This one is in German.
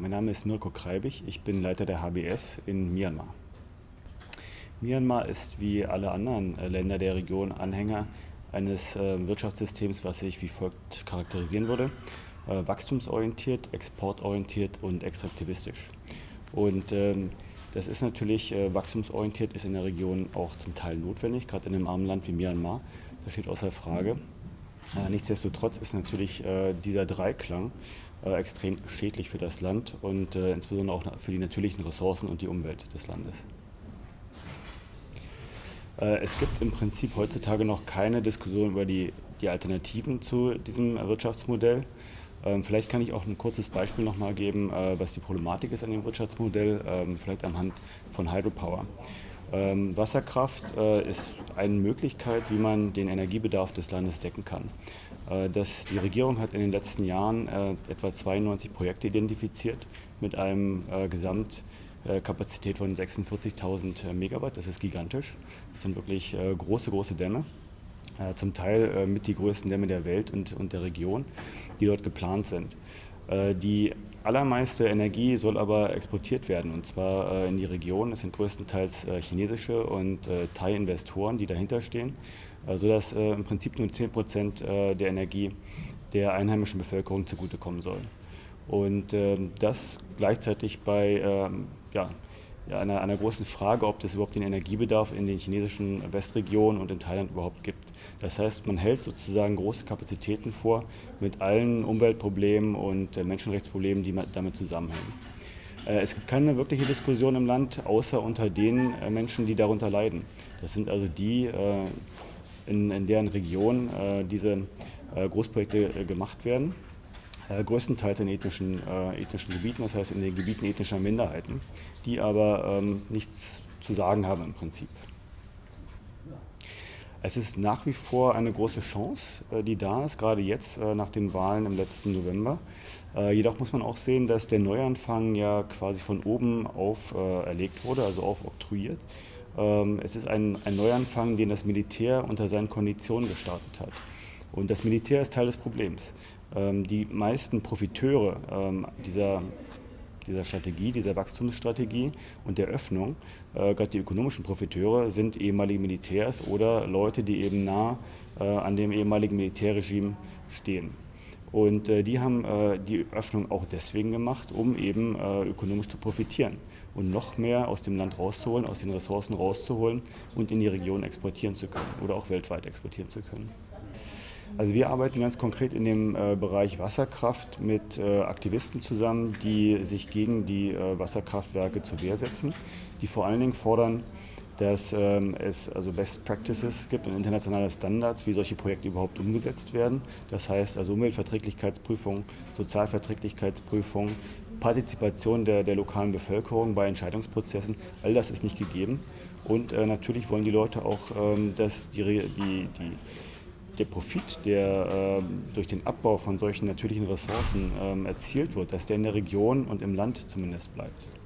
Mein Name ist Mirko Kreibig, ich bin Leiter der HBS in Myanmar. Myanmar ist wie alle anderen äh, Länder der Region Anhänger eines äh, Wirtschaftssystems, was sich wie folgt charakterisieren würde. Äh, wachstumsorientiert, exportorientiert und extraktivistisch. Und ähm, das ist natürlich wachstumsorientiert, ist in der Region auch zum Teil notwendig, gerade in einem armen Land wie Myanmar. Das steht außer Frage. Äh, nichtsdestotrotz ist natürlich äh, dieser Dreiklang äh, extrem schädlich für das Land und insbesondere auch für die natürlichen Ressourcen und die Umwelt des Landes. Es gibt im Prinzip heutzutage noch keine Diskussion über die, die Alternativen zu diesem Wirtschaftsmodell. Ähm, vielleicht kann ich auch ein kurzes Beispiel noch mal geben, was die Problematik ist an dem Wirtschaftsmodell, ähm, vielleicht am Hand von Hydropower. Ähm, Wasserkraft äh, ist eine Möglichkeit, wie man den Energiebedarf des Landes decken kann. Äh, das, die Regierung hat in den letzten Jahren äh, etwa 92 Projekte identifiziert mit einem äh, Gesamtkapazität von 46.000 Megawatt. Das ist gigantisch. Das sind wirklich äh, große, große Dämme. Äh, zum Teil mit die größten Dämme der Welt und, und der Region, die dort geplant sind. Die allermeiste Energie soll aber exportiert werden und zwar äh, in die Region. Es sind größtenteils äh, chinesische und äh, Thai-Investoren, die dahinter stehen, sodass im Prinzip nur 10 Prozent der Energie der einheimischen Bevölkerung zugutekommen soll. Und ähm, das gleichzeitig bei ähm, ja, einer, einer großen Frage, ob es überhaupt den Energiebedarf in den chinesischen Westregionen und in Thailand überhaupt gibt. Das heißt, man hält sozusagen große Kapazitäten vor mit allen Umweltproblemen und äh, Menschenrechtsproblemen, die damit zusammenhängen. Äh, es gibt keine wirkliche Diskussion im Land, außer unter den äh, Menschen, die darunter leiden. Das sind also die, in, deren Region diese Großprojekte gemacht werden größtenteils in ethnischen, äh, ethnischen Gebieten, das heißt in den Gebieten ethnischer Minderheiten, die aber ähm, nichts zu sagen haben im Prinzip. Es ist nach wie vor eine große Chance, äh, die da ist, gerade jetzt äh, nach den Wahlen im letzten November. Äh, jedoch muss man auch sehen, dass der Neuanfang ja quasi von oben auf erlegt wurde, also aufoktroyiert. Ähm, es ist ein, ein Neuanfang, den das Militär unter seinen Konditionen gestartet hat. Und das Militär ist Teil des Problems. Ähm, die meisten Profiteure ähm, dieser, dieser Strategie, dieser Wachstumsstrategie und der Öffnung, äh, gerade die ökonomischen Profiteure, sind ehemalige Militärs oder Leute, die eben nah äh, an dem ehemaligen Militärregime stehen. Und äh, die haben äh, die Öffnung auch deswegen gemacht, um eben äh, ökonomisch zu profitieren und noch mehr aus dem Land rauszuholen, aus den Ressourcen rauszuholen und in die Region exportieren zu können oder auch weltweit exportieren zu können. Also wir arbeiten ganz konkret in dem äh, Bereich Wasserkraft mit äh, Aktivisten zusammen, die sich gegen die äh, Wasserkraftwerke zur Wehr setzen, die vor allen Dingen fordern, dass ähm, es also Best Practices gibt und internationale Standards, wie solche Projekte überhaupt umgesetzt werden. Das heißt also Umweltverträglichkeitsprüfung, Sozialverträglichkeitsprüfung, Partizipation der, der lokalen Bevölkerung bei Entscheidungsprozessen, all das ist nicht gegeben. Und äh, natürlich wollen die Leute auch, ähm, dass die, die, die der Profit, der äh, durch den Abbau von solchen natürlichen Ressourcen äh, erzielt wird, dass der in der Region und im Land zumindest bleibt.